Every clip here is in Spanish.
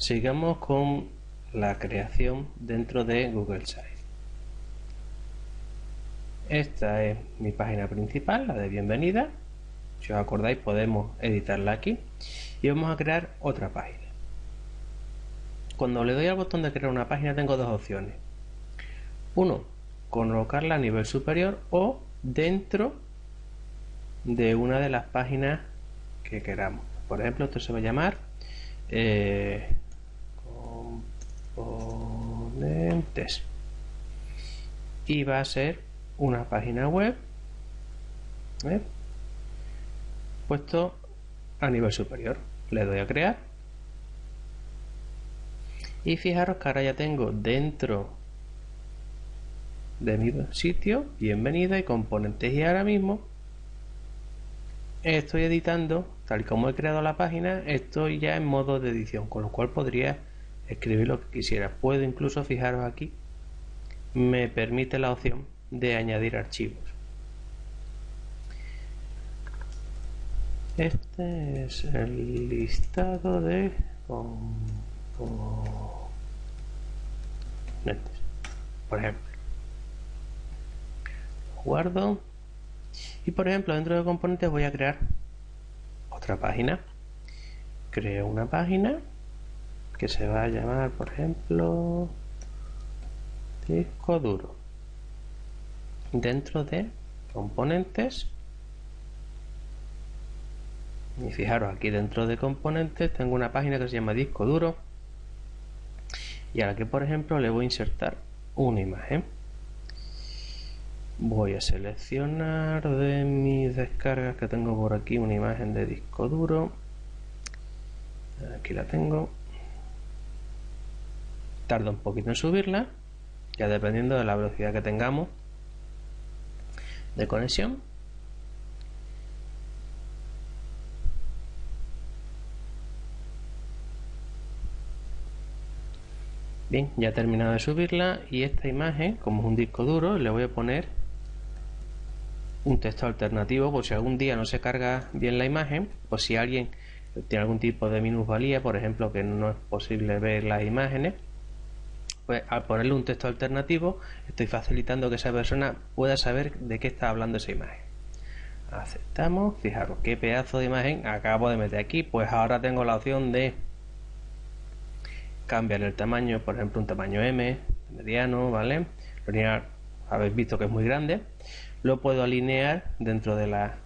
sigamos con la creación dentro de Google Sites. Esta es mi página principal, la de bienvenida. Si os acordáis podemos editarla aquí y vamos a crear otra página. Cuando le doy al botón de crear una página tengo dos opciones. Uno, colocarla a nivel superior o dentro de una de las páginas que queramos. Por ejemplo, esto se va a llamar eh, componentes y va a ser una página web ¿eh? puesto a nivel superior. Le doy a crear y fijaros que ahora ya tengo dentro de mi sitio bienvenida y componentes y ahora mismo estoy editando tal como he creado la página estoy ya en modo de edición con lo cual podría escribir lo que quisiera. Puedo incluso fijaros aquí me permite la opción de añadir archivos. Este es el listado de por ejemplo guardo y por ejemplo dentro de componentes voy a crear otra página. Creo una página que se va a llamar por ejemplo disco duro. Dentro de componentes y fijaros aquí dentro de componentes tengo una página que se llama disco duro y a la que por ejemplo le voy a insertar una imagen. Voy a seleccionar de mis descargas que tengo por aquí una imagen de disco duro. Aquí la tengo tarda un poquito en subirla ya dependiendo de la velocidad que tengamos de conexión. Bien ya he terminado de subirla y esta imagen como es un disco duro le voy a poner un texto alternativo por si algún día no se carga bien la imagen o si alguien tiene algún tipo de minusvalía, por ejemplo que no es posible ver las imágenes al ponerle un texto alternativo estoy facilitando que esa persona pueda saber de qué está hablando esa imagen. Aceptamos, fijaros qué pedazo de imagen acabo de meter aquí pues ahora tengo la opción de cambiar el tamaño por ejemplo un tamaño M mediano, ¿vale? habéis visto que es muy grande. Lo puedo alinear dentro de la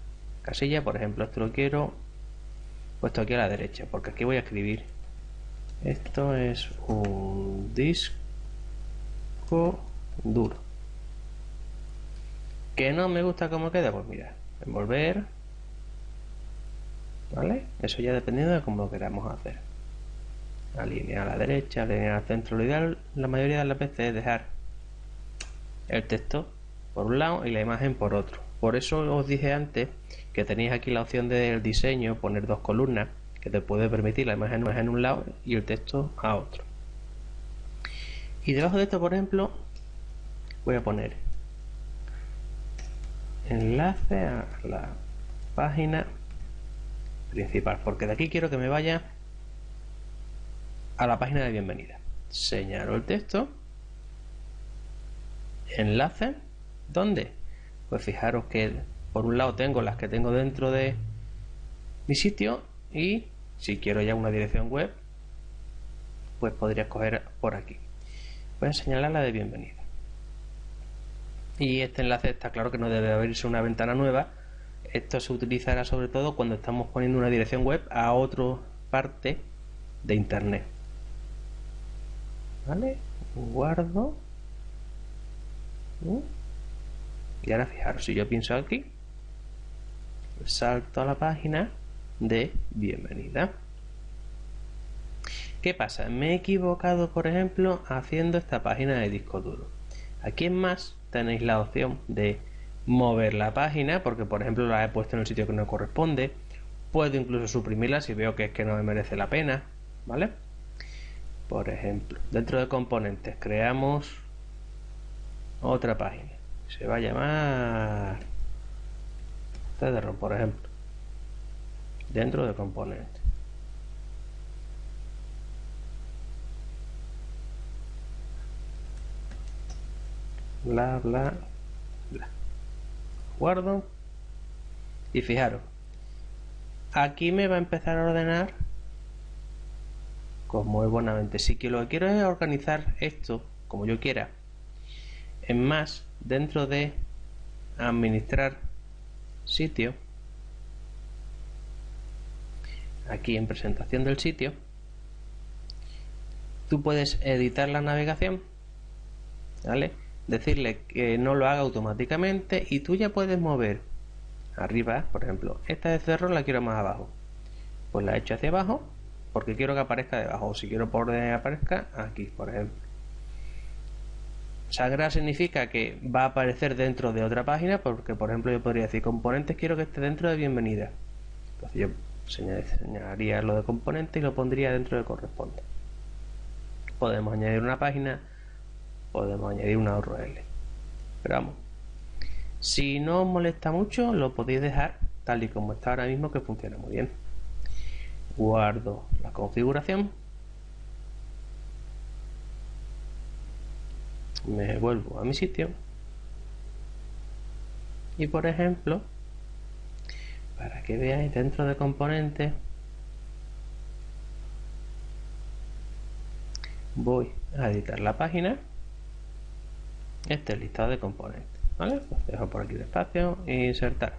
casilla por ejemplo esto lo quiero puesto aquí a la derecha porque aquí voy a escribir. Esto es un disco duro que no me gusta cómo queda pues mira envolver vale eso ya dependiendo de cómo lo queramos hacer alinear a la derecha alinear al centro lo ideal la mayoría de las veces es dejar el texto por un lado y la imagen por otro. Por eso os dije antes que tenéis aquí la opción del diseño, poner dos columnas, que te puede permitir la imagen en un lado y el texto a otro. Y debajo de esto, por ejemplo, voy a poner enlace a la página principal, porque de aquí quiero que me vaya a la página de bienvenida. Señalo el texto, enlace ¿Dónde? Pues fijaros que por un lado tengo las que tengo dentro de mi sitio y si quiero ya una dirección web, pues podría escoger por aquí. Voy a señalar la de bienvenida. Y este enlace está claro que no debe abrirse una ventana nueva. Esto se utilizará sobre todo cuando estamos poniendo una dirección web a otra parte de internet. ¿Vale? Guardo. Y ahora fijaros, si yo pienso aquí, salto a la página de bienvenida. ¿Qué pasa? Me he equivocado, por ejemplo, haciendo esta página de disco duro. Aquí en más tenéis la opción de mover la página, porque por ejemplo la he puesto en el sitio que no corresponde. Puedo incluso suprimirla si veo que es que no me merece la pena, ¿vale? Por ejemplo, dentro de componentes creamos otra página se va a llamar Cederon, por ejemplo, dentro de componente. Bla bla bla. Guardo y fijaros. Aquí me va a empezar a ordenar como es buenamente si que lo que quiero es organizar esto como yo quiera en más dentro de administrar sitio aquí en presentación del sitio tú puedes editar la navegación ¿vale? Decirle que no lo haga automáticamente y tú ya puedes mover arriba por ejemplo esta de cerro la quiero más abajo. Pues la echo hacia abajo porque quiero que aparezca debajo. O si quiero por donde aparezca aquí por ejemplo. Sagrada significa que va a aparecer dentro de otra página porque por ejemplo yo podría decir componentes quiero que esté dentro de bienvenida entonces yo señalaría lo de componentes y lo pondría dentro de corresponde. Podemos añadir una página podemos añadir una URL pero vamos si no os molesta mucho lo podéis dejar tal y como está ahora mismo que funciona muy bien. Guardo la configuración. Me vuelvo a mi sitio. Y por ejemplo para que veáis dentro de componentes voy a editar la página este listado de componentes ¿vale? Dejo por aquí el espacio e insertar.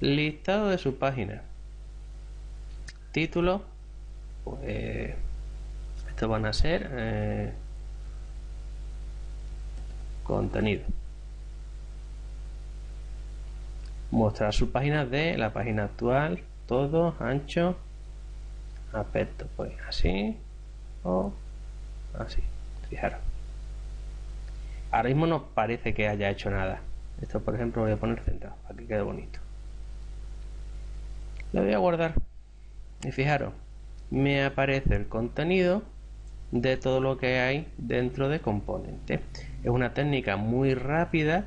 Listado de su página. Título pues estos van a ser eh, contenido. Mostrar sus páginas de la página actual todo ancho aspecto pues así o así. Fijaros ahora mismo no parece que haya hecho nada. Esto por ejemplo voy a poner centrado para que quede bonito. Lo voy a guardar. Y fijaros me aparece el contenido de todo lo que hay dentro de componente. Es una técnica muy rápida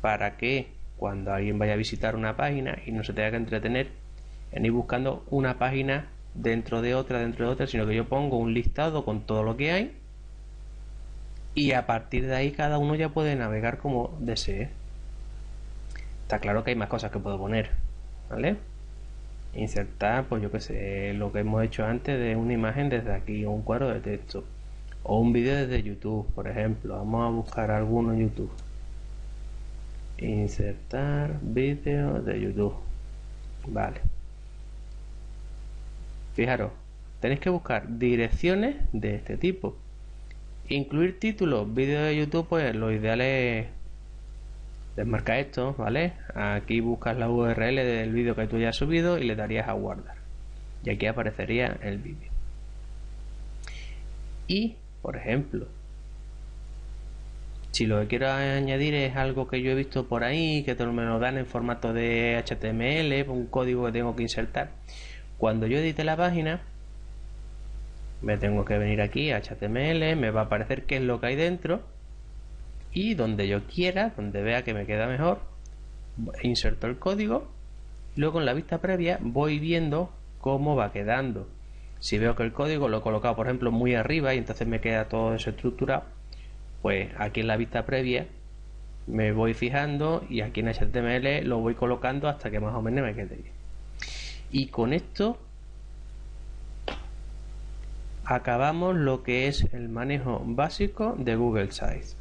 para que cuando alguien vaya a visitar una página y no se tenga que entretener en ir buscando una página dentro de otra, dentro de otra, sino que yo pongo un listado con todo lo que hay y a partir de ahí cada uno ya puede navegar como desee. Está claro que hay más cosas que puedo poner, ¿vale? Insertar, pues yo que sé, lo que hemos hecho antes de una imagen desde aquí, o un cuadro de texto, o un vídeo desde YouTube, por ejemplo. Vamos a buscar alguno en YouTube. Insertar vídeo de YouTube. Vale. Fijaros, tenéis que buscar direcciones de este tipo. Incluir títulos, vídeos de YouTube, pues lo ideal es desmarcar esto, ¿vale? Aquí buscas la URL del vídeo que tú ya has subido y le darías a guardar. Y aquí aparecería el vídeo. Y, por ejemplo, si lo que quiero añadir es algo que yo he visto por ahí, que me lo dan en formato de HTML, un código que tengo que insertar, cuando yo edite la página, me tengo que venir aquí a HTML, me va a aparecer qué es lo que hay dentro. Y donde yo quiera, donde vea que me queda mejor, inserto el código. Luego en la vista previa voy viendo cómo va quedando. Si veo que el código lo he colocado, por ejemplo, muy arriba y entonces me queda todo desestructurado, pues aquí en la vista previa me voy fijando y aquí en HTML lo voy colocando hasta que más o menos me quede bien. Y con esto acabamos lo que es el manejo básico de Google Sites.